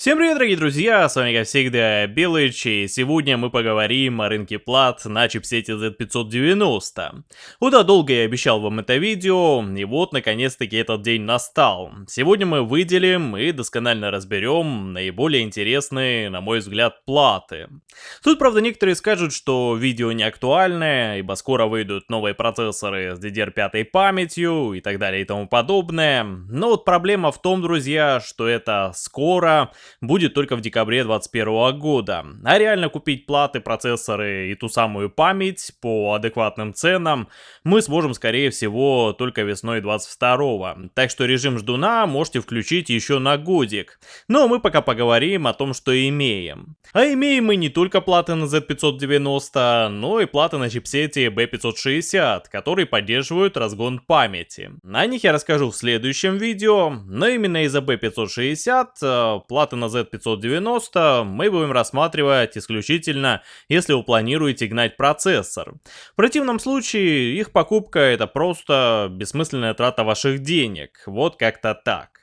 Всем привет, дорогие друзья, с вами как всегда Белыч, и сегодня мы поговорим о рынке плат на чипсете Z590. Куда долго я обещал вам это видео, и вот наконец-таки этот день настал. Сегодня мы выделим и досконально разберем наиболее интересные, на мой взгляд, платы. Тут, правда, некоторые скажут, что видео не актуальное, ибо скоро выйдут новые процессоры с DDR5 памятью и так далее и тому подобное. Но вот проблема в том, друзья, что это скоро будет только в декабре 2021 года. А реально купить платы, процессоры и ту самую память по адекватным ценам мы сможем скорее всего только весной 22 Так что режим ждуна можете включить еще на годик. Но мы пока поговорим о том, что имеем. А имеем мы не только платы на Z590, но и платы на чипсете B560, которые поддерживают разгон памяти. О них я расскажу в следующем видео, но именно из-за B560 э, платы на Z590 мы будем рассматривать исключительно, если вы планируете гнать процессор. В противном случае их покупка это просто бессмысленная трата ваших денег. Вот как-то так.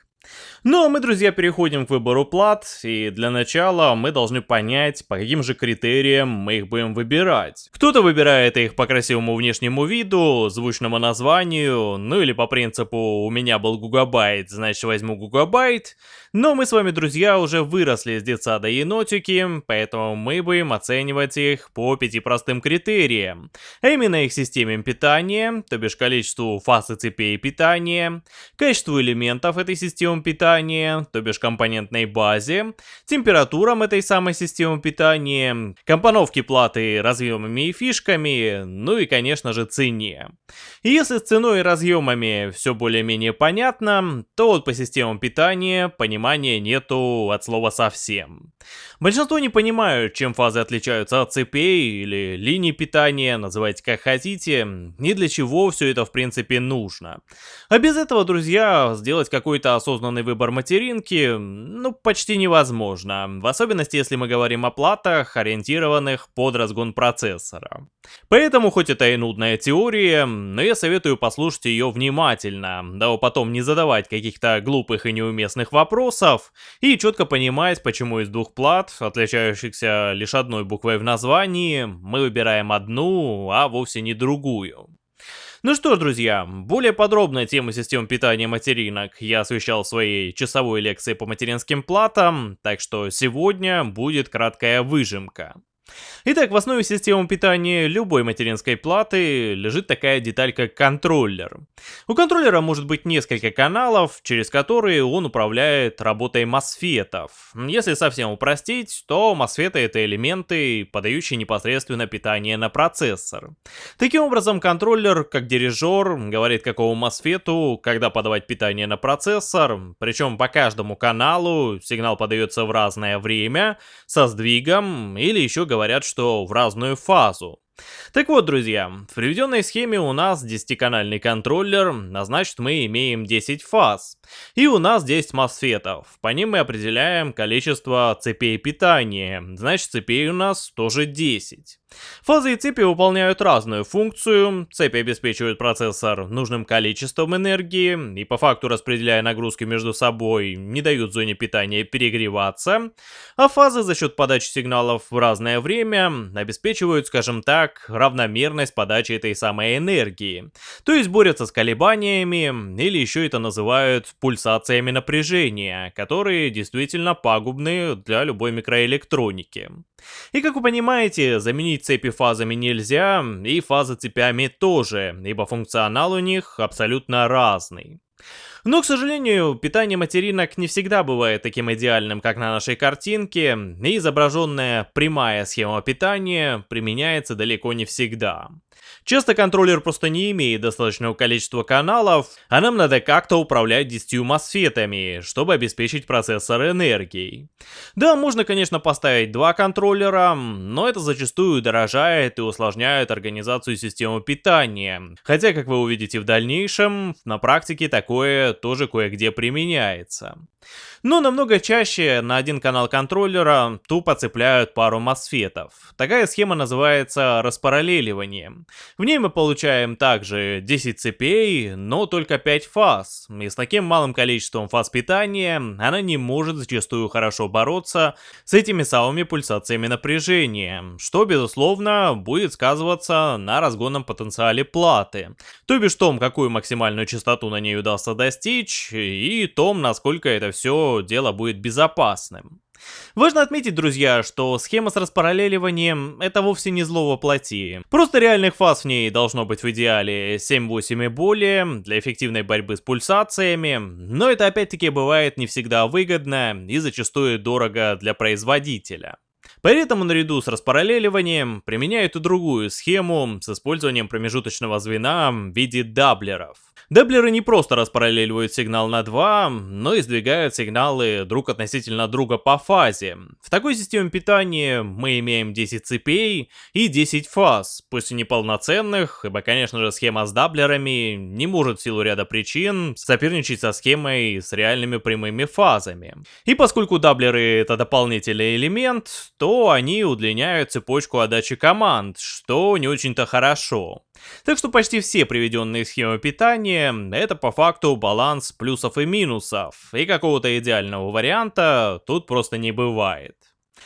Ну а мы, друзья, переходим к выбору плат, и для начала мы должны понять, по каким же критериям мы их будем выбирать. Кто-то выбирает их по красивому внешнему виду, звучному названию, ну или по принципу «у меня был гугабайт, значит возьму гугабайт», но мы с вами, друзья, уже выросли с детсада енотики, поэтому мы будем оценивать их по пяти простым критериям. А именно их системе питания, то бишь количеству фаз и цепей питания, качеству элементов этой системы питания, то бишь компонентной базе, температурам этой самой системы питания, компоновке платы разъемами и фишками, ну и, конечно же, цене. И если с ценой и разъемами все более-менее понятно, то вот по системам питания понимания нету от слова совсем. Большинство не понимают, чем фазы отличаются от цепей или линий питания, называйте как хотите, и для чего все это в принципе нужно. А без этого, друзья, сделать какой-то осознанный выбор материнки, ну, почти невозможно. В особенности, если мы говорим о платах, ориентированных под разгон процессора. Поэтому, хоть это и нудная теория, но я советую послушать ее внимательно, да потом не задавать каких-то глупых и неуместных вопросов, и четко понимать, почему из двух плат, отличающихся лишь одной буквой в названии, мы выбираем одну, а вовсе не другую. Ну что ж, друзья, более подробно тему систем питания материнок я освещал в своей часовой лекции по материнским платам, так что сегодня будет краткая выжимка. Итак, в основе системы питания любой материнской платы лежит такая деталь, как контроллер. У контроллера может быть несколько каналов, через которые он управляет работой мосфетов. Если совсем упростить, то мосфеты это элементы, подающие непосредственно питание на процессор. Таким образом, контроллер, как дирижер, говорит какому мосфету, когда подавать питание на процессор, причем по каждому каналу сигнал подается в разное время, со сдвигом или еще говорит говорят, что в разную фазу. Так вот, друзья, в приведенной схеме у нас 10-канальный контроллер, а значит мы имеем 10 фаз. И у нас 10 мосфетов, по ним мы определяем количество цепей питания, значит цепей у нас тоже 10. Фазы и цепи выполняют разную функцию, цепи обеспечивают процессор нужным количеством энергии и по факту распределяя нагрузки между собой не дают зоне питания перегреваться, а фазы за счет подачи сигналов в разное время обеспечивают, скажем так, равномерность подачи этой самой энергии, то есть борются с колебаниями или еще это называют пульсациями напряжения, которые действительно пагубны для любой микроэлектроники. И как вы понимаете, заменить цепи фазами нельзя, и фазы цепями тоже, ибо функционал у них абсолютно разный. Но, к сожалению, питание материнок не всегда бывает таким идеальным, как на нашей картинке, и изображенная прямая схема питания применяется далеко не всегда. Часто контроллер просто не имеет достаточного количества каналов, а нам надо как-то управлять 10 мосфетами, чтобы обеспечить процессор энергией. Да, можно, конечно, поставить два контроллера, но это зачастую дорожает и усложняет организацию системы питания. Хотя, как вы увидите в дальнейшем, на практике такое тоже кое-где применяется. Но намного чаще на один канал контроллера тупо цепляют пару мосфетов. Такая схема называется распараллеливанием. В ней мы получаем также 10 цепей, но только 5 фаз. И с таким малым количеством фаз питания она не может зачастую хорошо бороться с этими самыми пульсациями напряжения, что безусловно будет сказываться на разгонном потенциале платы. То бишь том, какую максимальную частоту на ней удастся достичь, и том, насколько это все дело будет безопасным. Важно отметить, друзья, что схема с распараллеливанием это вовсе не зло во плоти. Просто реальных фаз в ней должно быть в идеале 7-8 и более для эффективной борьбы с пульсациями, но это опять-таки бывает не всегда выгодно и зачастую дорого для производителя. Поэтому наряду с распараллеливанием применяют и другую схему с использованием промежуточного звена в виде даблеров. Даблеры не просто распараллеливают сигнал на 2, но и сдвигают сигналы друг относительно друга по фазе. В такой системе питания мы имеем 10 цепей и 10 фаз, пусть и неполноценных, ибо конечно же схема с даблерами не может в силу ряда причин соперничать со схемой с реальными прямыми фазами. И поскольку даблеры это дополнительный элемент, то они удлиняют цепочку отдачи команд, что не очень-то хорошо. Так что почти все приведенные схемы питания — это по факту баланс плюсов и минусов, и какого-то идеального варианта тут просто не бывает.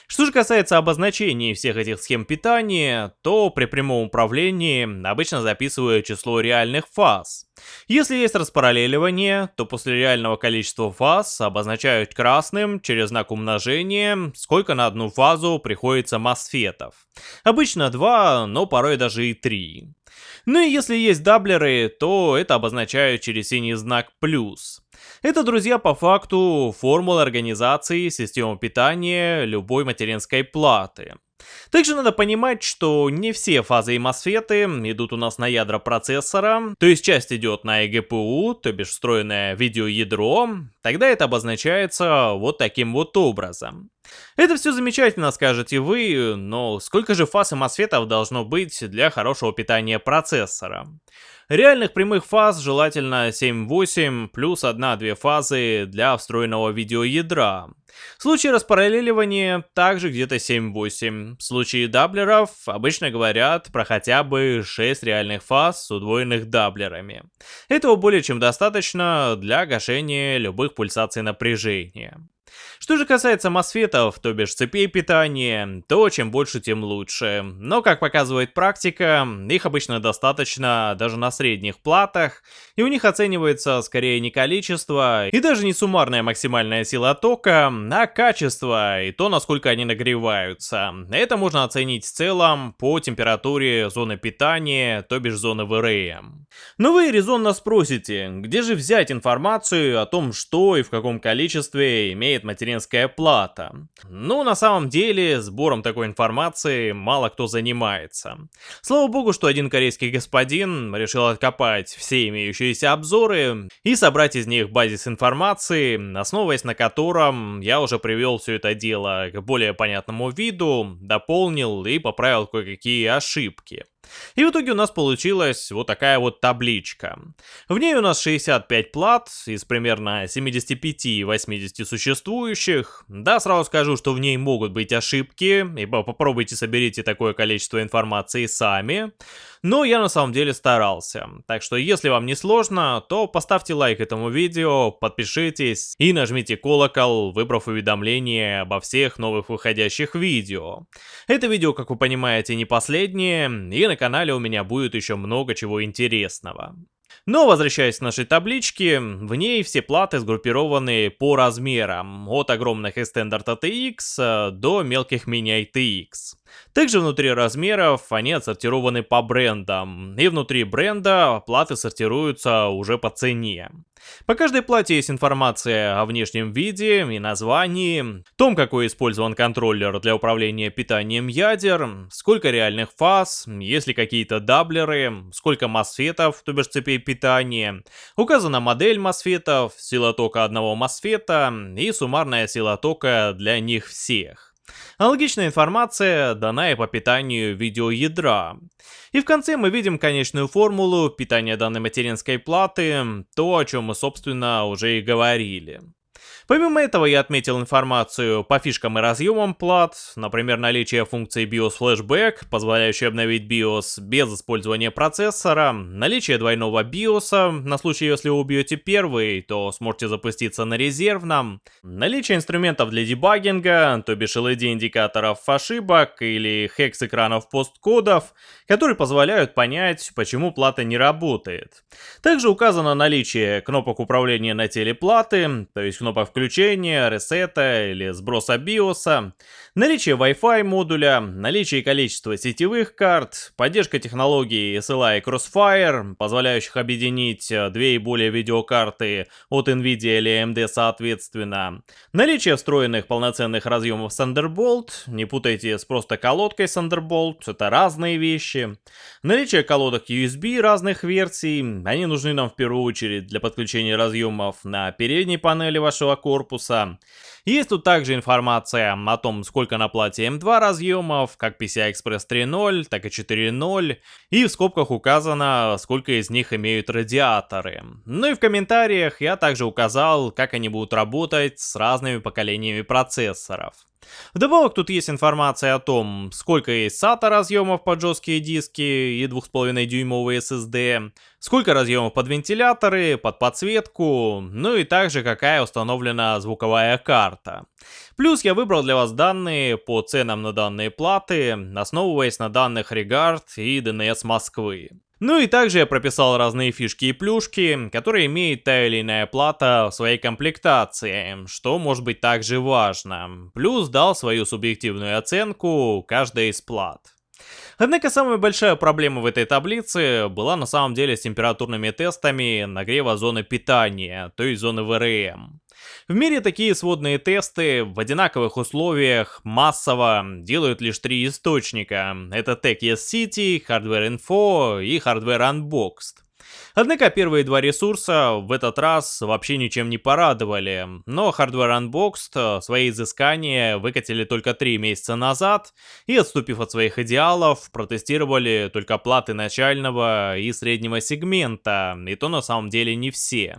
Что же касается обозначений всех этих схем питания, то при прямом управлении обычно записываю число реальных фаз. Если есть распараллеливание, то после реального количества фаз обозначают красным через знак умножения, сколько на одну фазу приходится мосфетов. Обычно 2, но порой даже и 3. Ну и если есть даблеры, то это обозначают через синий знак плюс. Это, друзья, по факту формула организации системы питания любой материнской платы. Также надо понимать, что не все фазы и мосфеты идут у нас на ядра процессора, то есть часть идет на eGPU, то бишь встроенное видеоядро, тогда это обозначается вот таким вот образом. Это все замечательно, скажете вы, но сколько же фаз и мосфетов должно быть для хорошего питания процессора? Реальных прямых фаз желательно 7-8 плюс 1-2 фазы для встроенного видеоядра. В случае распараллеливания также где-то 7-8. В случае даблеров обычно говорят про хотя бы 6 реальных фаз с удвоенных даблерами. Этого более чем достаточно для гашения любых пульсаций напряжения. Что же касается мосфетов, то бишь цепей питания, то чем больше, тем лучше. Но, как показывает практика, их обычно достаточно даже на средних платах, и у них оценивается скорее не количество и даже не суммарная максимальная сила тока, а качество и то, насколько они нагреваются. Это можно оценить в целом по температуре зоны питания, то бишь зоны ВРМ. Но вы резонно спросите, где же взять информацию о том, что и в каком количестве имеет материнская плата? Ну, на самом деле, сбором такой информации мало кто занимается. Слава богу, что один корейский господин решил откопать все имеющиеся обзоры и собрать из них базис информации, основываясь на котором я уже привел все это дело к более понятному виду, дополнил и поправил кое-какие ошибки. И в итоге у нас получилась вот такая вот табличка. В ней у нас 65 плат из примерно 75-80 существующих. Да, сразу скажу, что в ней могут быть ошибки, ибо попробуйте соберите такое количество информации сами. Но я на самом деле старался. Так что если вам не сложно, то поставьте лайк этому видео, подпишитесь и нажмите колокол, выбрав уведомления обо всех новых выходящих видео. Это видео, как вы понимаете, не последнее, и на канале у меня будет еще много чего интересного. Но возвращаясь к нашей табличке, в ней все платы сгруппированы по размерам, от огромных Extended ATX э, до мелких ITX. Также внутри размеров они отсортированы по брендам, и внутри бренда платы сортируются уже по цене. По каждой плате есть информация о внешнем виде и названии, том, какой использован контроллер для управления питанием ядер, сколько реальных фаз, есть ли какие-то даблеры, сколько мосфетов, то бишь цепей питания, указана модель мосфетов, сила тока одного мосфета и суммарная сила тока для них всех. Аналогичная информация дана и по питанию видеоядра. И в конце мы видим конечную формулу питания данной материнской платы, то, о чем мы, собственно, уже и говорили. Помимо этого я отметил информацию по фишкам и разъемам плат, например, наличие функции BIOS Flashback, позволяющей обновить BIOS без использования процессора, наличие двойного BIOS, на случай если вы убьете первый, то сможете запуститься на резервном, наличие инструментов для дебагинга, то бишь LED-индикаторов ошибок или хекс-экранов посткодов, которые позволяют понять, почему плата не работает. Также указано наличие кнопок управления на теле платы, то есть кнопок включения, ресета или сброса биоса, наличие Wi-Fi модуля, наличие и количество сетевых карт, поддержка технологий SLI и Crossfire, позволяющих объединить э, две и более видеокарты от NVIDIA или AMD соответственно, наличие встроенных полноценных разъемов Thunderbolt, не путайте с просто колодкой Thunderbolt, это разные вещи, наличие колодок USB разных версий, они нужны нам в первую очередь для подключения разъемов на передней панели вашего корпуса. Есть тут также информация о том, сколько на плате M2 разъемов, как PCI-Express 3.0, так и 4.0, и в скобках указано, сколько из них имеют радиаторы. Ну и в комментариях я также указал, как они будут работать с разными поколениями процессоров. Вдобавок тут есть информация о том, сколько есть SATA разъемов под жесткие диски и 2,5 дюймовые SSD, сколько разъемов под вентиляторы, под подсветку, ну и также какая установлена звуковая карта. Плюс я выбрал для вас данные по ценам на данные платы, основываясь на данных Regard и DNS Москвы. Ну и также я прописал разные фишки и плюшки, которые имеет та или иная плата в своей комплектации, что может быть также важно. Плюс дал свою субъективную оценку каждой из плат. Однако самая большая проблема в этой таблице была на самом деле с температурными тестами нагрева зоны питания, то есть зоны ВРМ. В мире такие сводные тесты в одинаковых условиях массово делают лишь три источника. Это Tech City, Hardware Info и Hardware Unboxed. Однако первые два ресурса в этот раз вообще ничем не порадовали, но Hardware Unboxed свои изыскания выкатили только три месяца назад и, отступив от своих идеалов, протестировали только платы начального и среднего сегмента, и то на самом деле не все.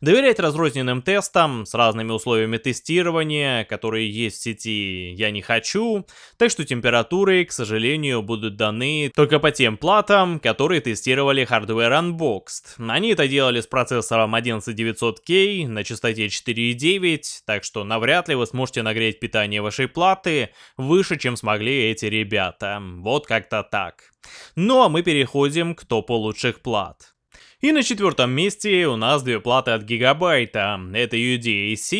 Доверять разрозненным тестам с разными условиями тестирования, которые есть в сети, я не хочу, так что температуры, к сожалению, будут даны только по тем платам, которые тестировали Hardware Unboxed. Unboxed. Они это делали с процессором 11900K на частоте 4.9, так что навряд ли вы сможете нагреть питание вашей платы выше, чем смогли эти ребята. Вот как-то так. Ну а мы переходим к топу лучших плат. И на четвертом месте у нас две платы от Гигабайта. Это UDAC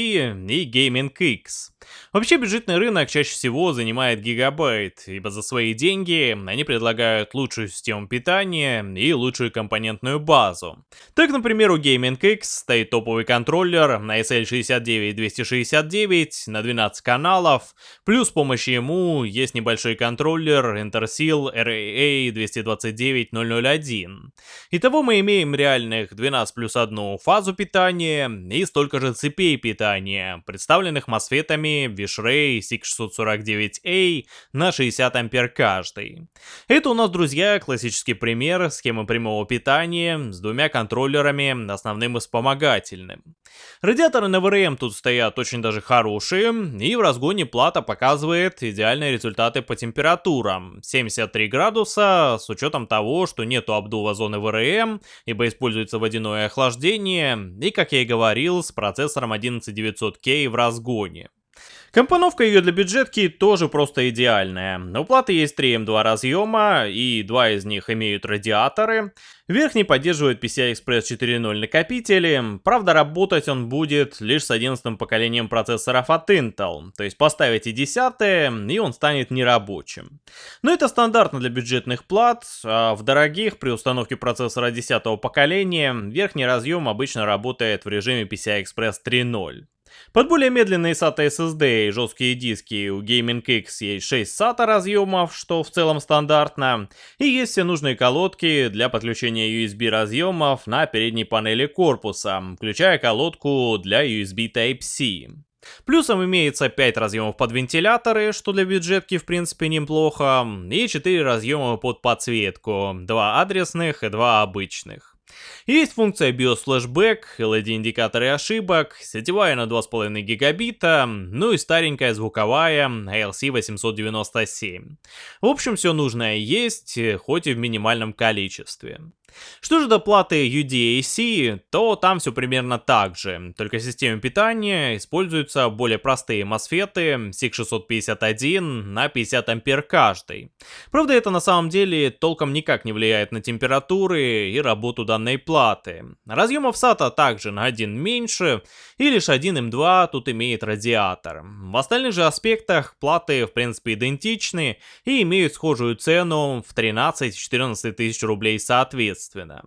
и Gaming X. Вообще бюджетный рынок чаще всего занимает Гигабайт, ибо за свои деньги они предлагают лучшую систему питания и лучшую компонентную базу. Так, например, у Gaming X стоит топовый контроллер на SL69269 на 12 каналов, плюс с помощью ему есть небольшой контроллер Intersil RAA 229001. Итого мы имеем реальных 12 плюс 1 фазу питания и столько же цепей питания, представленных мосфетами Вишрей SIG649A на 60 ампер каждый. Это у нас, друзья, классический пример схемы прямого питания с двумя контроллерами, основным и вспомогательным. Радиаторы на ВРМ тут стоят очень даже хорошие, и в разгоне плата показывает идеальные результаты по температурам. 73 градуса, с учетом того, что нету обдува зоны ВРМ, ибо используется водяное охлаждение, и, как я и говорил, с процессором 11900K в разгоне. Компоновка ее для бюджетки тоже просто идеальная. У платы есть 3 М2 разъема, и два из них имеют радиаторы. Верхний поддерживает PCI-Express 4.0 накопители, правда работать он будет лишь с 11 поколением процессоров от Intel, то есть поставите 10 и он станет нерабочим. Но это стандартно для бюджетных плат, а в дорогих при установке процессора 10 поколения верхний разъем обычно работает в режиме PCI-Express 3.0. Под более медленные SATA SSD и жесткие диски у Gaming X есть 6 SATA разъемов, что в целом стандартно, и есть все нужные колодки для подключения USB разъемов на передней панели корпуса, включая колодку для USB Type-C. Плюсом имеется 5 разъемов под вентиляторы, что для бюджетки в принципе неплохо, и 4 разъема под подсветку, 2 адресных и 2 обычных. Есть функция BIOS Flashback, LED-индикаторы ошибок, сетевая на 2,5 гигабита, ну и старенькая звуковая ALC 897. В общем, все нужное есть, хоть и в минимальном количестве. Что же до платы UDAC, то там все примерно так же, только в системе питания используются более простые MOSFET SIG651 на 50 ампер каждый. Правда, это на самом деле толком никак не влияет на температуры и работу данной платы. Разъемов SATA также на один меньше, и лишь один M2 тут имеет радиатор. В остальных же аспектах платы в принципе идентичны и имеют схожую цену в 13-14 тысяч рублей соответственно соответственно.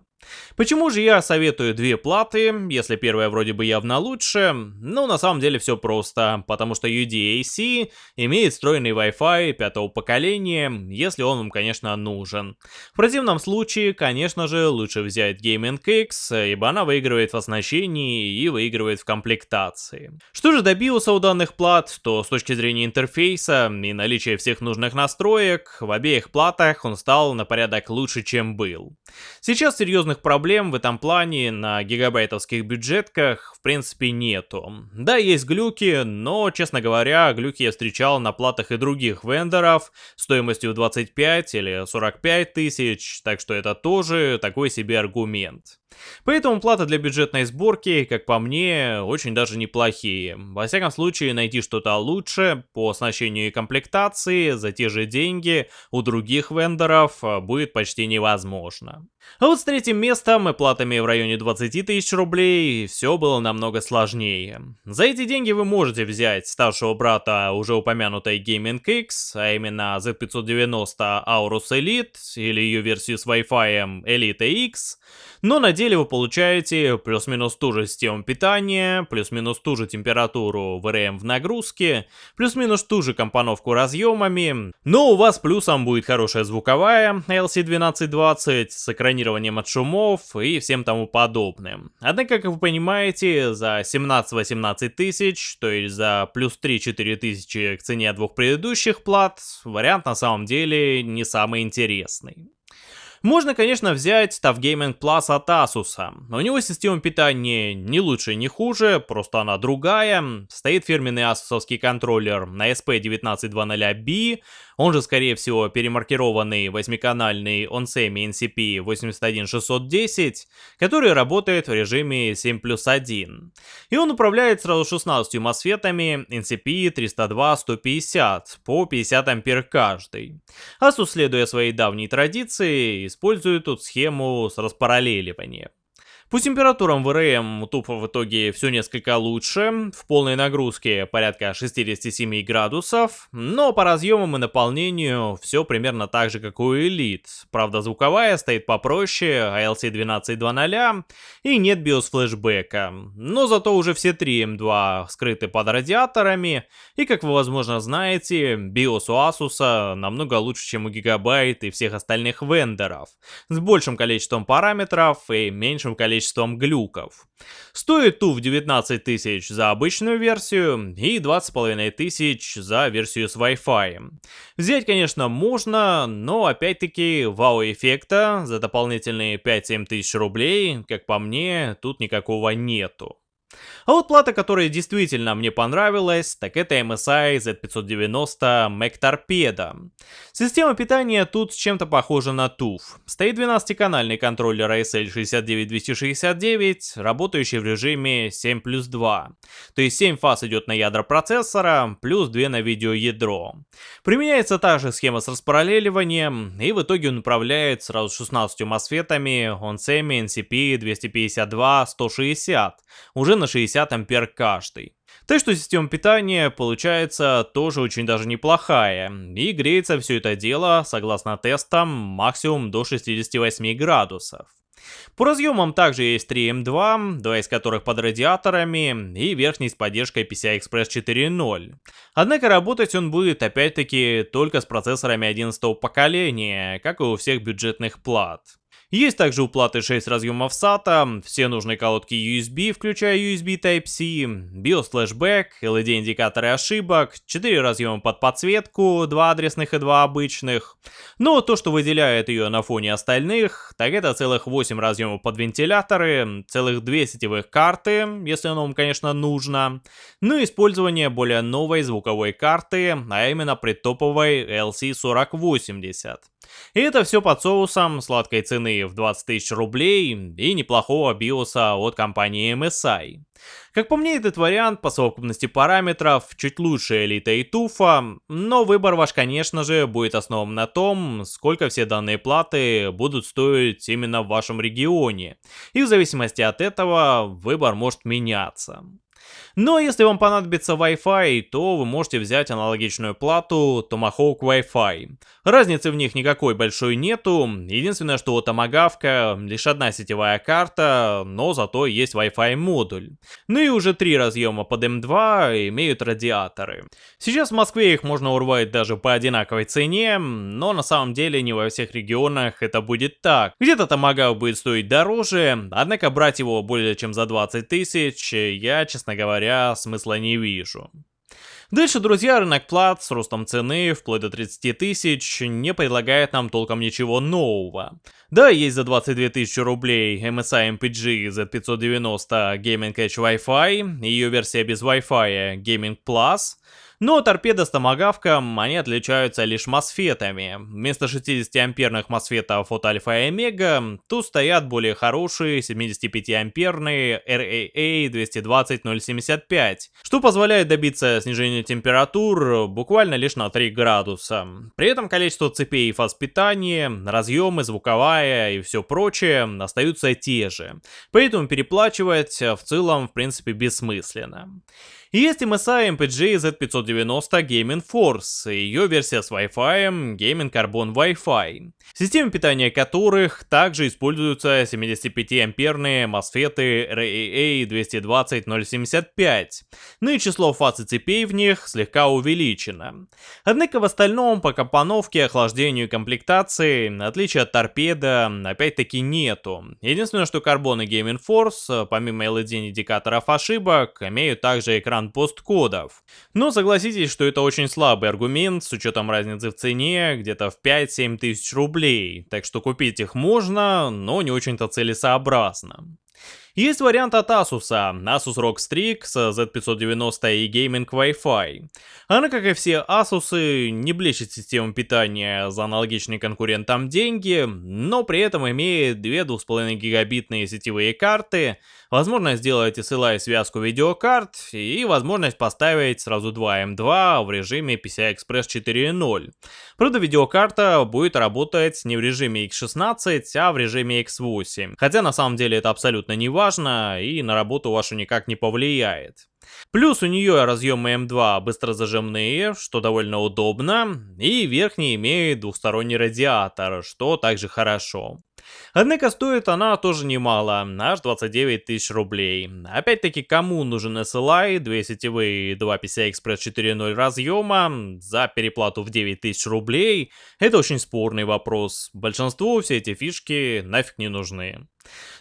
Почему же я советую две платы, если первая вроде бы явно лучше? Ну, на самом деле все просто, потому что UDAC имеет встроенный Wi-Fi пятого поколения, если он вам, конечно, нужен. В противном случае, конечно же, лучше взять Gaming X, ибо она выигрывает в оснащении и выигрывает в комплектации. Что же до биоса у данных плат, то с точки зрения интерфейса и наличия всех нужных настроек, в обеих платах он стал на порядок лучше, чем был. Сейчас серьезных серьезных проблем в этом плане на гигабайтовских бюджетках в принципе нету. Да, есть глюки, но, честно говоря, глюки я встречал на платах и других вендоров стоимостью 25 или 45 тысяч, так что это тоже такой себе аргумент. Поэтому плата для бюджетной сборки, как по мне, очень даже неплохие. Во всяком случае, найти что-то лучше по оснащению и комплектации за те же деньги у других вендоров а, будет почти невозможно. А вот с третьим местом и платами в районе 20 тысяч рублей все было намного сложнее. За эти деньги вы можете взять старшего брата уже упомянутой Gaming X, а именно Z590 Aorus Elite или ее версию с Wi-Fi Elite X, но на деле вы получаете плюс-минус ту же систему питания, плюс-минус ту же температуру VRM в нагрузке, плюс-минус ту же компоновку разъемами, но у вас плюсом будет хорошая звуковая LC1220 с экранированием от шумов и всем тому подобным. Однако, как вы понимаете, за 17-18 тысяч, то есть за плюс 3-4 тысячи к цене двух предыдущих плат, вариант на самом деле не самый интересный. Можно, конечно, взять TUF Gaming Plus от Asus. У него система питания не лучше, не хуже, просто она другая. Стоит фирменный асусовский контроллер на SP1920B, он же, скорее всего, перемаркированный восьмиканальный OnSemi NCP 81610, который работает в режиме 7 плюс 1. И он управляет сразу 16 мосфетами NCP 302-150 по 50 ампер каждый. Asus, следуя своей давней традиции, использует тут схему с распараллеливанием. По температурам в РМ тупо в итоге все несколько лучше, в полной нагрузке порядка 67 градусов, но по разъемам и наполнению все примерно так же, как у Elite. Правда, звуковая стоит попроще, ALC 12.2.0 и нет BIOS флешбека. Но зато уже все три M2 скрыты под радиаторами, и как вы возможно знаете, BIOS у Asus намного лучше, чем у Gigabyte и всех остальных вендоров, с большим количеством параметров и меньшим количеством количеством глюков. Стоит туф 19 тысяч за обычную версию и 20,5 тысяч за версию с Wi-Fi. Взять, конечно, можно, но опять-таки вау-эффекта за дополнительные 5-7 тысяч рублей, как по мне, тут никакого нету. А вот плата, которая действительно мне понравилась, так это MSI Z590 Mac Torpedo. Система питания тут чем-то похожа на TUF. Стоит 12-канальный контроллер ASL 69269, работающий в режиме 7 плюс 2. То есть 7 фаз идет на ядра процессора, плюс 2 на видеоядро. Применяется та же схема с распараллеливанием, и в итоге он управляет сразу 16 мосфетами OnSemi NCP 252-160, уже на 60 ампер каждый. Так что система питания получается тоже очень даже неплохая, и греется все это дело, согласно тестам, максимум до 68 градусов. По разъемам также есть 3M2, два из которых под радиаторами, и верхний с поддержкой PCI Express 4.0. Однако работать он будет опять-таки только с процессорами 11 поколения, как и у всех бюджетных плат. Есть также уплаты 6 разъемов SATA, все нужные колодки USB, включая USB Type-C, BIOS Flashback, LED-индикаторы ошибок, 4 разъема под подсветку, 2 адресных и 2 обычных. Но то, что выделяет ее на фоне остальных, так это целых 8 разъемов под вентиляторы, целых 2 сетевых карты, если оно вам, конечно, нужно, ну и использование более новой звуковой карты, а именно предтоповой LC4080. И это все под соусом сладкой цены в 20 тысяч рублей и неплохого биоса от компании MSI. Как по мне, этот вариант по совокупности параметров чуть лучше Элита и Туфа, но выбор ваш, конечно же, будет основан на том, сколько все данные платы будут стоить именно в вашем регионе. И в зависимости от этого выбор может меняться. Но если вам понадобится Wi-Fi, то вы можете взять аналогичную плату Tomahawk Wi-Fi. Разницы в них никакой большой нету, единственное, что у Tomahawk лишь одна сетевая карта, но зато есть Wi-Fi модуль. Ну и уже три разъема под M2 имеют радиаторы. Сейчас в Москве их можно урвать даже по одинаковой цене, но на самом деле не во всех регионах это будет так. Где-то Tomahawk будет стоить дороже, однако брать его более чем за 20 тысяч я, честно говоря, смысла не вижу. Дальше, друзья, рынок плат с ростом цены вплоть до 30 тысяч не предлагает нам толком ничего нового. Да, есть за 22 тысячи рублей MSI MPG Z590 Gaming Edge Wi-Fi, ее версия без Wi-Fi Gaming Plus, но торпеда с томагавком, они отличаются лишь мосфетами. Вместо 60-амперных мосфетов от Альфа и Омега, тут стоят более хорошие 75-амперные RAA 220075, что позволяет добиться снижения температур буквально лишь на 3 градуса. При этом количество цепей и фаз питания, разъемы, звуковая и все прочее остаются те же. Поэтому переплачивать в целом в принципе бессмысленно. Есть MSI MPG Z590 Gaming Force, ее версия с Wi-Fi, Gaming Carbon Wi-Fi, системы питания которых также используются 75-амперные MOSFET RAA 220075, ну и число фаз и цепей в них слегка увеличено. Однако в остальном по компоновке, охлаждению и комплектации, отличия от торпеда, опять-таки нету. Единственное, что Carbon и Gaming Force, помимо LED-индикаторов ошибок, имеют также экран экран посткодов. Но согласитесь, что это очень слабый аргумент с учетом разницы в цене где-то в 5-7 тысяч рублей, так что купить их можно, но не очень-то целесообразно. Есть вариант от Asus, Asus ROG Strix Z590 и Gaming Wi-Fi. Она, как и все Asus, не блещет системой питания за аналогичные конкурентам деньги, но при этом имеет две 2,5 гигабитные сетевые карты, возможность сделать SLI связку видеокарт и возможность поставить сразу два M2 в режиме PCI Express 4.0. Правда, видеокарта будет работать не в режиме X16, а в режиме X8. Хотя на самом деле это абсолютно не важно, и на работу вашу никак не повлияет. Плюс у нее разъемы М2 быстрозажимные, что довольно удобно, и верхний имеет двухсторонний радиатор, что также хорошо. Однако стоит она тоже немало, аж 29 тысяч рублей. Опять-таки, кому нужен SLI, две сетевые и 2 PCI Express 4.0 разъема за переплату в 9 тысяч рублей? Это очень спорный вопрос. Большинству все эти фишки нафиг не нужны.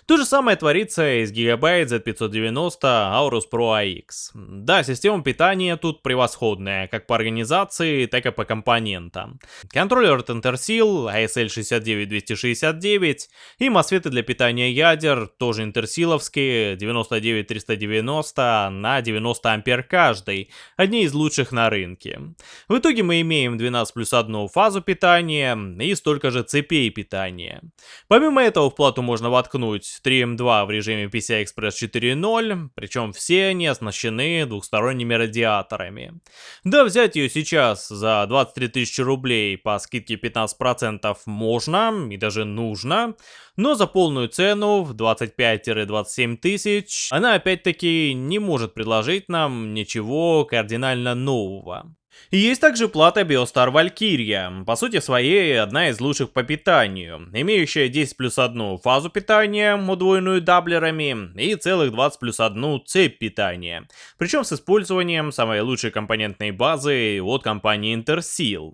То же самое творится и с Gigabyte Z590 Aorus Pro AX. Да, система питания тут превосходная, как по организации, так и по компонентам. Контроллер Tenterseal, ASL 69269 и мосфеты для питания ядер, тоже интерсиловские, 99390 на 90 ампер каждый, одни из лучших на рынке. В итоге мы имеем 12 плюс 1 фазу питания и столько же цепей питания. Помимо этого в плату можно воткнуть 3M2 в режиме PCI Express 4.0, причем все они оснащены двухсторонними радиаторами. Да, взять ее сейчас за 23 тысячи рублей по скидке 15% можно и даже нужно, но за полную цену в 25-27 тысяч она опять-таки не может предложить нам ничего кардинально нового. Есть также плата Biostar Valkyria, по сути своей одна из лучших по питанию, имеющая 10 плюс 1 фазу питания, удвоенную даблерами, и целых 20 плюс 1 цепь питания, причем с использованием самой лучшей компонентной базы от компании Interseal.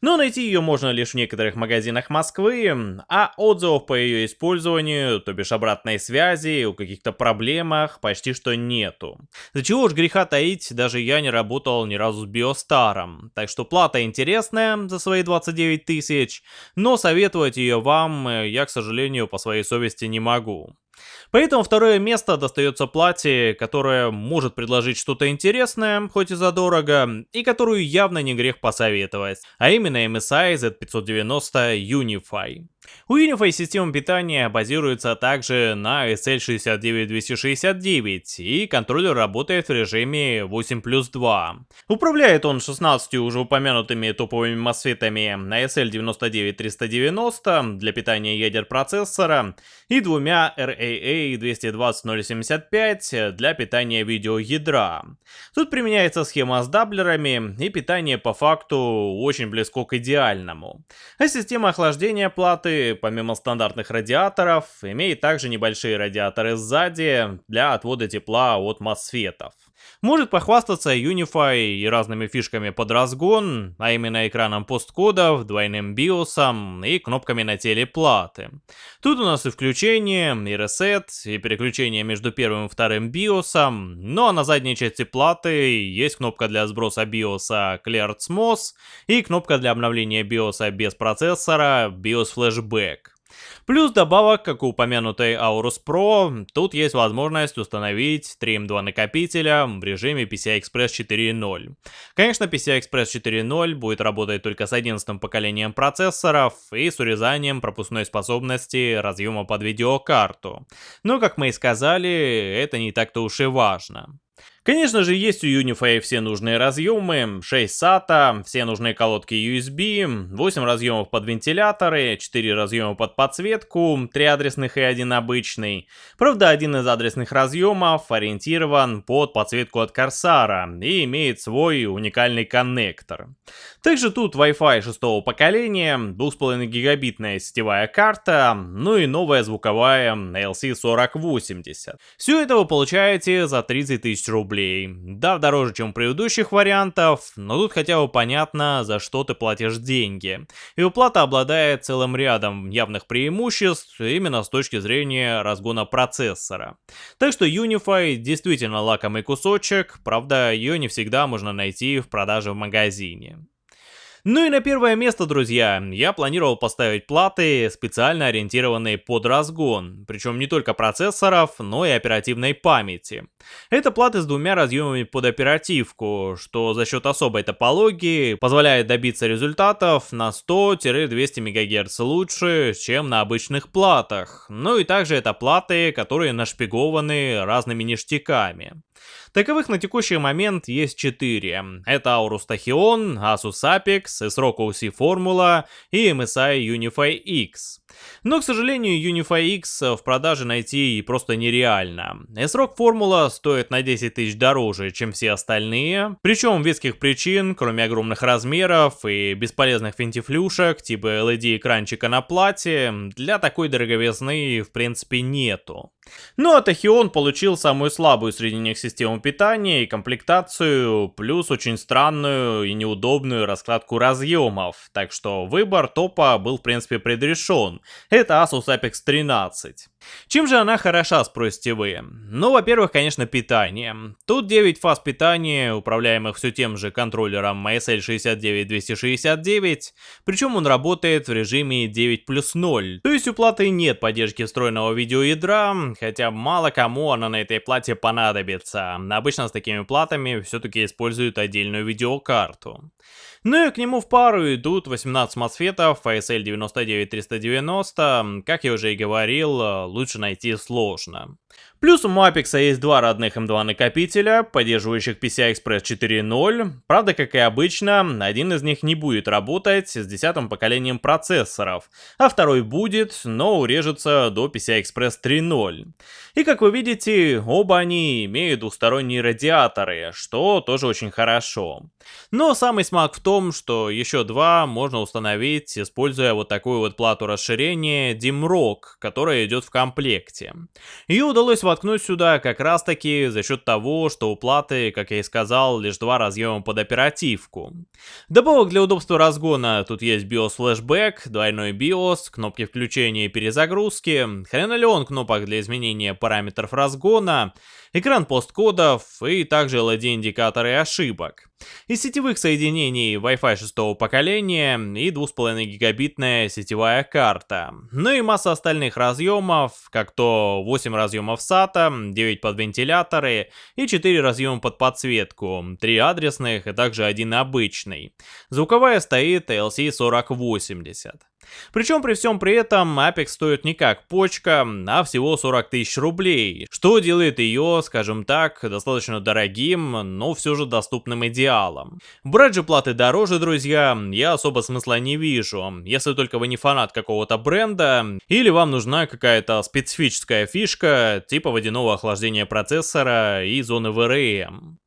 Но найти ее можно лишь в некоторых магазинах Москвы, а отзывов по ее использованию, то бишь обратной связи, о каких-то проблемах почти что нету. За чего уж греха таить, даже я не работал ни разу с Биостаром, так что плата интересная за свои 29 тысяч, но советовать ее вам э, я, к сожалению, по своей совести не могу. Поэтому второе место достается платье, которое может предложить что-то интересное, хоть и задорого, и которую явно не грех посоветовать, а именно MSI Z590 Unify. У Unify система питания базируется также на SL69269 и контроллер работает в режиме 8 плюс 2. Управляет он 16 уже упомянутыми топовыми мосфетами на SL99390 для питания ядер процессора и двумя RAA220075 для питания видеоядра. Тут применяется схема с даблерами и питание по факту очень близко к идеальному. А система охлаждения платы помимо стандартных радиаторов, имеет также небольшие радиаторы сзади для отвода тепла от мосфетов. Может похвастаться Unify и разными фишками под разгон, а именно экраном посткодов, двойным биосом и кнопками на теле платы. Тут у нас и включение, и ресет, и переключение между первым и вторым биосом, ну а на задней части платы есть кнопка для сброса биоса Cleared MOS и кнопка для обновления биоса без процессора BIOS Flashback. Плюс добавок, как у упомянутой Aorus Pro, тут есть возможность установить 3 M2 накопителя в режиме PCI Express 4.0. Конечно, PCI Express 4.0 будет работать только с 11 поколением процессоров и с урезанием пропускной способности разъема под видеокарту. Но, как мы и сказали, это не так-то уж и важно. Конечно же, есть у Unify все нужные разъемы, 6 SATA, все нужные колодки USB, 8 разъемов под вентиляторы, 4 разъема под подсветку, 3 адресных и 1 обычный. Правда, один из адресных разъемов ориентирован под подсветку от Корсара и имеет свой уникальный коннектор. Также тут Wi-Fi 6 поколения, 2,5 гигабитная сетевая карта, ну и новая звуковая LC4080. Все это вы получаете за 30 тысяч рублей. Да, дороже, чем у предыдущих вариантов, но тут хотя бы понятно, за что ты платишь деньги. И уплата обладает целым рядом явных преимуществ именно с точки зрения разгона процессора. Так что Unify действительно лакомый кусочек, правда ее не всегда можно найти в продаже в магазине. Ну и на первое место, друзья, я планировал поставить платы, специально ориентированные под разгон, причем не только процессоров, но и оперативной памяти. Это платы с двумя разъемами под оперативку, что за счет особой топологии позволяет добиться результатов на 100-200 МГц лучше, чем на обычных платах. Ну и также это платы, которые нашпигованы разными ништяками. Таковых на текущий момент есть 4. Это Aorus Tachyon, Asus Apex, S-Rock OC Formula и MSI Unify X. Но, к сожалению, Unify X в продаже найти просто нереально. S-Rock Formula стоит на 10 тысяч дороже, чем все остальные. Причем веских причин, кроме огромных размеров и бесполезных финтифлюшек, типа LED-экранчика на плате, для такой дороговизны в принципе нету. Ну а Тахион получил самую слабую среди них систему питания и комплектацию, плюс очень странную и неудобную раскладку разъемов, так что выбор топа был в принципе предрешен. Это Asus Apex 13. Чем же она хороша, спросите вы? Ну, во-первых, конечно, питание. Тут 9 фаз питания, управляемых все тем же контроллером MSL69269, причем он работает в режиме 9 плюс 0. То есть у платы нет поддержки встроенного видеоядра, хотя мало кому она на этой плате понадобится. Обычно с такими платами все-таки используют отдельную видеокарту. Ну и к нему в пару идут 18 мосфетов ASL 99390, как я уже и говорил, лучше найти сложно. Плюс у Apex есть два родных M2 накопителя, поддерживающих PCI Express 4.0. Правда, как и обычно, один из них не будет работать с десятым поколением процессоров, а второй будет, но урежется до PCI Express 3.0. И как вы видите, оба они имеют двухсторонние радиаторы, что тоже очень хорошо. Но самый смак в том, что еще два можно установить, используя вот такую вот плату расширения DimRock, которая идет в комплекте. Ее удалось воткнуть сюда как раз таки за счет того, что у платы, как я и сказал, лишь два разъема под оперативку. Добавок для удобства разгона. Тут есть BIOS Flashback, двойной BIOS, кнопки включения и перезагрузки, хренолеон кнопок для изменения параметров разгона, экран посткодов и также LED-индикаторы ошибок. Из сетевых соединений Wi-Fi 6 поколения и 2,5 гигабитная сетевая карта. Ну и масса остальных разъемов, как то 8 разъемов SATA, 9 под вентиляторы и 4 разъема под подсветку, 3 адресных и также один обычный. Звуковая стоит LC4080. Причем при всем при этом Apex стоит не как почка, а всего 40 тысяч рублей, что делает ее, скажем так, достаточно дорогим, но все же доступным идеалом. Брать же платы дороже, друзья, я особо смысла не вижу, если только вы не фанат какого-то бренда, или вам нужна какая-то специфическая фишка, типа водяного охлаждения процессора и зоны VRM.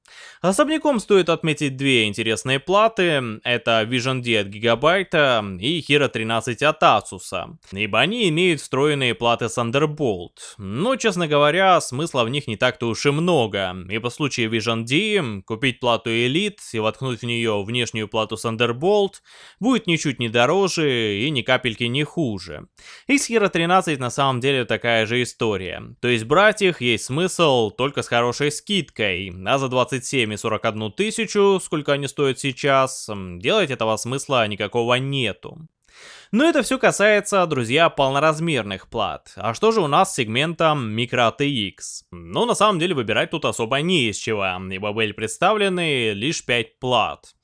Особняком стоит отметить две интересные платы, это Vision D от Gigabyte и Hero 13 от Asus, ибо они имеют встроенные платы Thunderbolt, но, честно говоря, смысла в них не так-то уж и много, и по случаю Vision D купить плату Elite и воткнуть в нее внешнюю плату Thunderbolt будет ничуть не дороже и ни капельки не хуже. И с Hero 13 на самом деле такая же история, то есть брать их есть смысл только с хорошей скидкой, а за 27 и 41 тысячу, сколько они стоят сейчас, делать этого смысла никакого нету. Но это все касается, друзья, полноразмерных плат. А что же у нас с сегментом Micro TX? Ну, на самом деле, выбирать тут особо не из чего, ибо были представлены лишь 5 плат.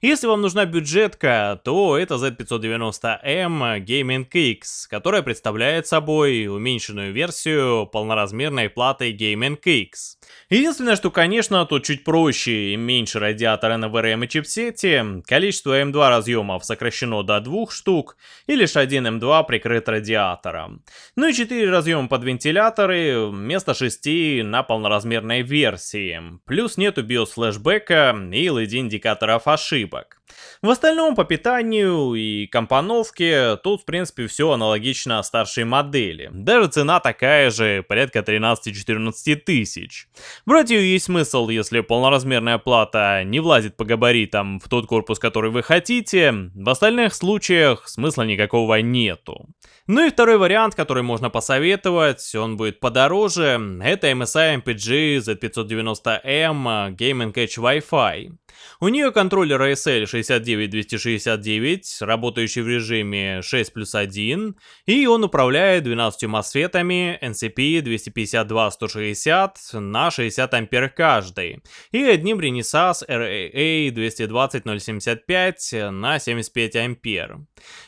Если вам нужна бюджетка, то это Z590M Gaming X, которая представляет собой уменьшенную версию полноразмерной платы Gaming X. Единственное, что, конечно, тут чуть проще и меньше радиатора NVRM и чипсете, количество M2 разъемов сокращено до двух штук, и лишь один M2 прикрыт радиатором. Ну и 4 разъема под вентиляторы вместо 6 на полноразмерной версии. Плюс нету BIOS флешбека и LED индикаторов ошибок. В остальном по питанию и компоновке тут в принципе все аналогично старшей модели. Даже цена такая же, порядка 13-14 тысяч. Брать ее есть смысл, если полноразмерная плата не влазит по габаритам в тот корпус, который вы хотите. В остальных случаях смысла никакого нету. Ну и второй вариант, который можно посоветовать, он будет подороже, это MSI MPG Z590M Gaming Edge Wi-Fi. У нее контроллер ASL 69269, работающий в режиме 6 плюс 1, и он управляет 12 мосфетами NCP 252-160 на 60 ампер каждый, и одним Renesas RAA 220075 на 75 ампер.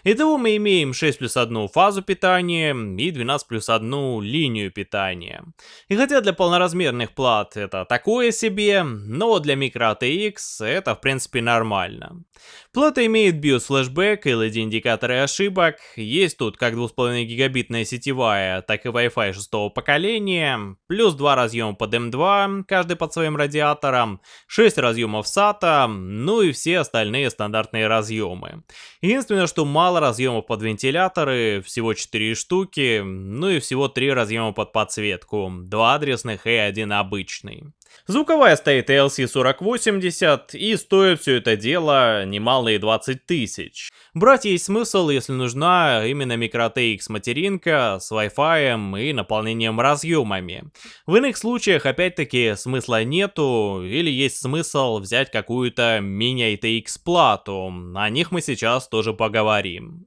Итого мы имеем 6 плюс 1 фазу питания и 12 плюс 1 линию питания. И хотя для полноразмерных плат это такое себе, но для микро ATX это в принципе нормально. Плата имеет BIOS флешбэк, LED индикаторы ошибок, есть тут как 2,5 гигабитная сетевая, так и Wi-Fi 6 поколения, плюс 2 разъема под M2, каждый под своим радиатором, 6 разъемов SATA, ну и все остальные стандартные разъемы. Единственное, что мало разъемов под вентиляторы, всего 4 штуки, ну и всего 3 разъема под подсветку, 2 адресных и 1 обычный. Звуковая стоит LC4080 и стоит все это дело немалые 20 тысяч. Брать есть смысл, если нужна именно micro-TX материнка с Wi-Fi и наполнением разъемами. В иных случаях опять-таки смысла нету или есть смысл взять какую-то мини-ITX плату, о них мы сейчас тоже поговорим.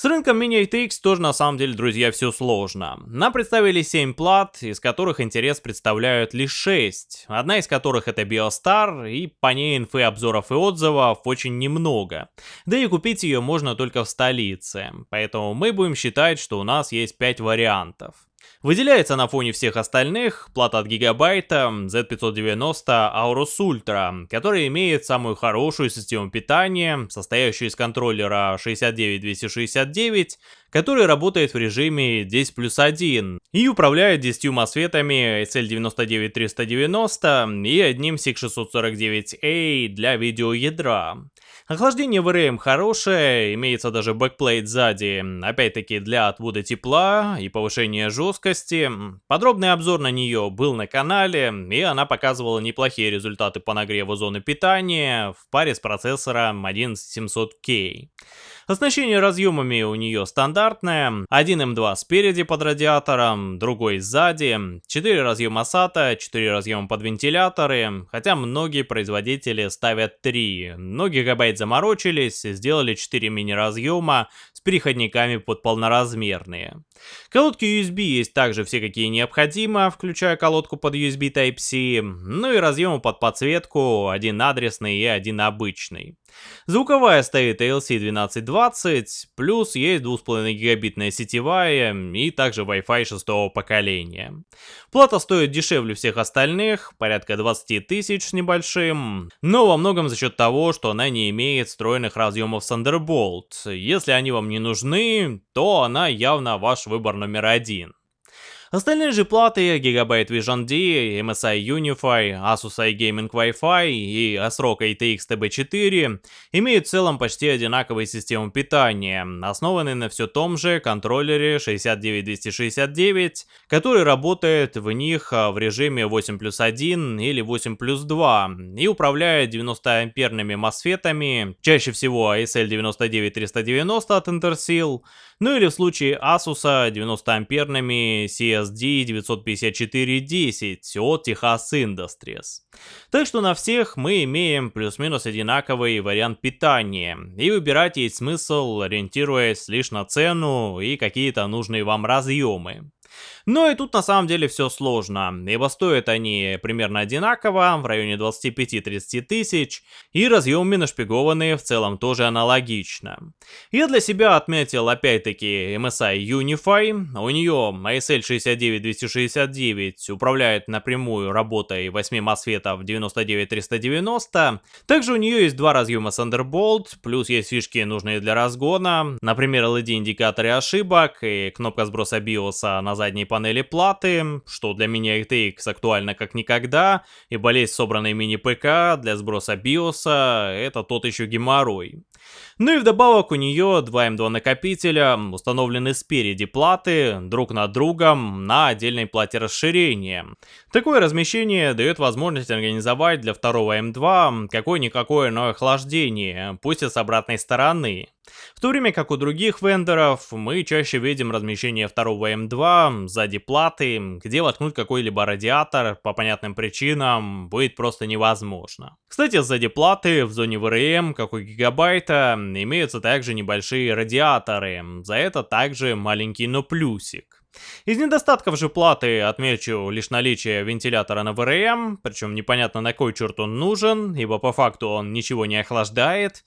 С рынком Mini ATX тоже на самом деле, друзья, все сложно. Нам представили 7 плат, из которых интерес представляют лишь 6. Одна из которых это BioStar, и по ней инфы, обзоров и отзывов очень немного. Да и купить ее можно только в столице. Поэтому мы будем считать, что у нас есть 5 вариантов. Выделяется на фоне всех остальных плата от гигабайта Z590 Aorus Ultra, которая имеет самую хорошую систему питания, состоящую из контроллера 69269, который работает в режиме 10 плюс 1 и управляет 10 мосфетами SL99390 и одним SIG649A для видеоядра. Охлаждение VRM хорошее, имеется даже бэкплейт сзади, опять-таки для отвода тепла и повышения жесткости. Подробный обзор на нее был на канале, и она показывала неплохие результаты по нагреву зоны питания в паре с процессором 11700K. Оснащение разъемами у нее стандартное. Один М2 спереди под радиатором, другой сзади. 4 разъема SATA, 4 разъема под вентиляторы. Хотя многие производители ставят 3. Но гигабайт заморочились, сделали 4 мини-разъема с переходниками под полноразмерные. Колодки USB есть также все какие необходимо, включая колодку под USB Type-C, ну и разъемы под подсветку, один адресный и один обычный. Звуковая стоит ALC 1220, плюс есть 2,5 гигабитная сетевая и также Wi-Fi 6 поколения. Плата стоит дешевле всех остальных, порядка 20 тысяч с небольшим, но во многом за счет того, что она не имеет встроенных разъемов Thunderbolt. Если они вам не нужны, то она явно ваш выбор номер один. Остальные же платы Gigabyte Vision D, MSI Unify, Asus iGaming Wi-Fi и ASRock ATX TB4 имеют в целом почти одинаковые системы питания, основанные на все том же контроллере 69269, который работает в них а, в режиме 8 плюс 1 или 8 плюс 2 и управляет 90 амперными мосфетами, чаще всего ASL 99390 от Intersil, ну или в случае Asus 90 амперными CSD 95410 от Texas Industries. Так что на всех мы имеем плюс-минус одинаковый вариант питания, и выбирать есть смысл, ориентируясь лишь на цену и какие-то нужные вам разъемы. Но и тут на самом деле все сложно, ибо стоят они примерно одинаково, в районе 25-30 тысяч, и разъемы нашпигованные в целом тоже аналогично. Я для себя отметил опять-таки MSI Unify, у нее ASL 69269 управляет напрямую работой 8 MOSFET 99390, также у нее есть два разъема Thunderbolt, плюс есть фишки нужные для разгона, например LED-индикаторы ошибок и кнопка сброса BIOS на задней панели панели платы, что для меня RTX актуально как никогда, и болеть собранной мини-ПК для сброса биоса — это тот еще геморрой. Ну и вдобавок у нее два M2 накопителя, установлены спереди платы, друг над другом, на отдельной плате расширения. Такое размещение дает возможность организовать для второго M2 какое-никакое, но охлаждение, пусть и с обратной стороны. В то время как у других вендоров мы чаще видим размещение второго М2 сзади платы, где воткнуть какой-либо радиатор по понятным причинам будет просто невозможно. Кстати, сзади платы в зоне ВРМ, как у гигабайта, имеются также небольшие радиаторы, за это также маленький но плюсик. Из недостатков же платы отмечу лишь наличие вентилятора на ВРМ, причем непонятно на кой черт он нужен, ибо по факту он ничего не охлаждает.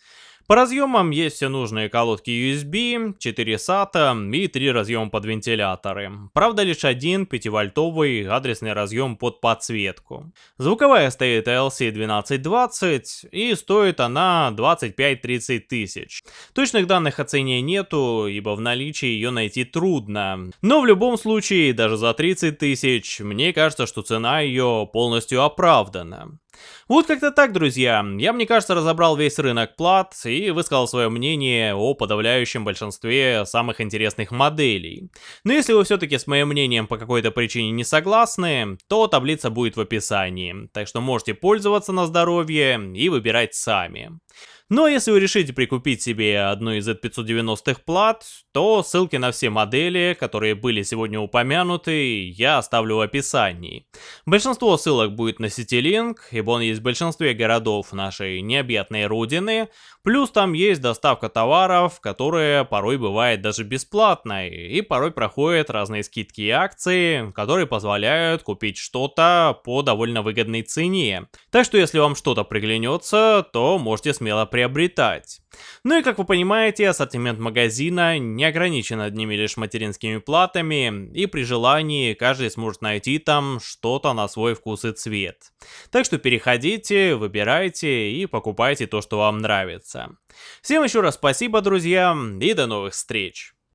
По разъемам есть все нужные колодки USB, 4 SATA и 3 разъема под вентиляторы. Правда лишь один 5-вольтовый адресный разъем под подсветку. Звуковая стоит ALC 1220 и стоит она 25-30 тысяч. Точных данных о цене нету, ибо в наличии ее найти трудно. Но в любом случае, даже за 30 тысяч, мне кажется, что цена ее полностью оправдана. Вот как-то так, друзья. Я, мне кажется, разобрал весь рынок плат и высказал свое мнение о подавляющем большинстве самых интересных моделей. Но если вы все-таки с моим мнением по какой-то причине не согласны, то таблица будет в описании. Так что можете пользоваться на здоровье и выбирать сами. Но если вы решите прикупить себе одну из Z590 плат, то ссылки на все модели, которые были сегодня упомянуты, я оставлю в описании. Большинство ссылок будет на CityLink, ибо он есть в большинстве городов нашей необъятной родины, плюс там есть доставка товаров, которая порой бывает даже бесплатной, и порой проходят разные скидки и акции, которые позволяют купить что-то по довольно выгодной цене. Так что если вам что-то приглянется, то можете смело приобрести приобретать. Ну и как вы понимаете, ассортимент магазина не ограничен одними лишь материнскими платами, и при желании каждый сможет найти там что-то на свой вкус и цвет. Так что переходите, выбирайте и покупайте то, что вам нравится. Всем еще раз спасибо, друзья, и до новых встреч!